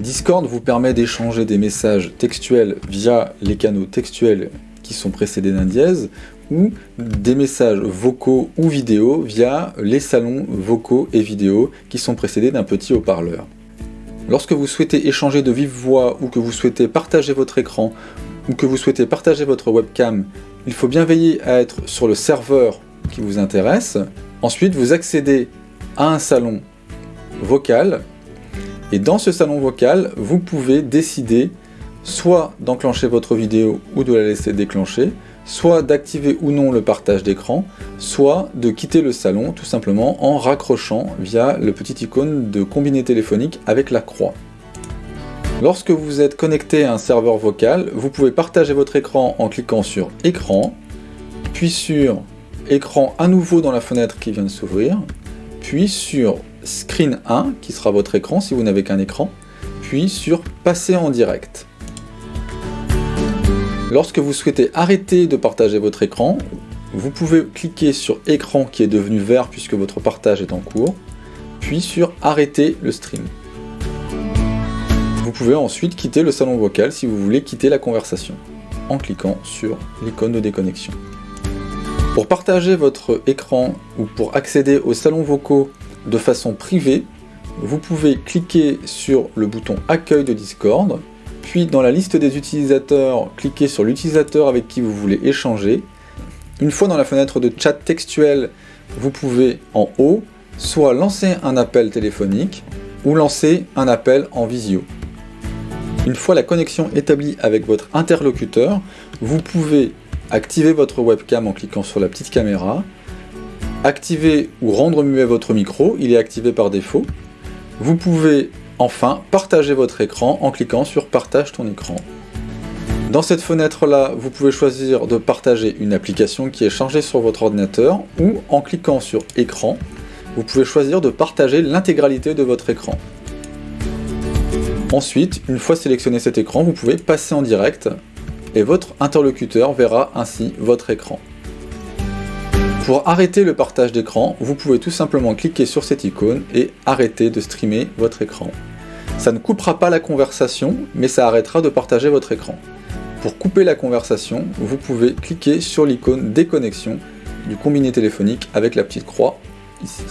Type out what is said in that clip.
Discord vous permet d'échanger des messages textuels via les canaux textuels qui sont précédés d'un dièse ou des messages vocaux ou vidéo via les salons vocaux et vidéo qui sont précédés d'un petit haut-parleur. Lorsque vous souhaitez échanger de vive voix ou que vous souhaitez partager votre écran ou que vous souhaitez partager votre webcam, il faut bien veiller à être sur le serveur qui vous intéresse. Ensuite, vous accédez à un salon vocal et dans ce salon vocal, vous pouvez décider soit d'enclencher votre vidéo ou de la laisser déclencher, soit d'activer ou non le partage d'écran, soit de quitter le salon tout simplement en raccrochant via le petit icône de combiné téléphonique avec la croix. Lorsque vous êtes connecté à un serveur vocal, vous pouvez partager votre écran en cliquant sur écran, puis sur écran à nouveau dans la fenêtre qui vient de s'ouvrir, puis sur screen 1 qui sera votre écran si vous n'avez qu'un écran, puis sur passer en direct. Lorsque vous souhaitez arrêter de partager votre écran, vous pouvez cliquer sur écran qui est devenu vert puisque votre partage est en cours, puis sur arrêter le stream. Vous pouvez ensuite quitter le salon vocal si vous voulez quitter la conversation, en cliquant sur l'icône de déconnexion. Pour partager votre écran ou pour accéder aux salons vocaux de façon privée, vous pouvez cliquer sur le bouton accueil de Discord, puis dans la liste des utilisateurs, cliquez sur l'utilisateur avec qui vous voulez échanger. Une fois dans la fenêtre de chat textuel, vous pouvez en haut soit lancer un appel téléphonique ou lancer un appel en visio. Une fois la connexion établie avec votre interlocuteur, vous pouvez activer votre webcam en cliquant sur la petite caméra, activer ou rendre muet votre micro, il est activé par défaut. Vous pouvez Enfin, partagez votre écran en cliquant sur Partage ton écran. Dans cette fenêtre-là, vous pouvez choisir de partager une application qui est chargée sur votre ordinateur ou en cliquant sur Écran, vous pouvez choisir de partager l'intégralité de votre écran. Ensuite, une fois sélectionné cet écran, vous pouvez passer en direct et votre interlocuteur verra ainsi votre écran. Pour arrêter le partage d'écran, vous pouvez tout simplement cliquer sur cette icône et arrêter de streamer votre écran. Ça ne coupera pas la conversation, mais ça arrêtera de partager votre écran. Pour couper la conversation, vous pouvez cliquer sur l'icône déconnexion du combiné téléphonique avec la petite croix ici.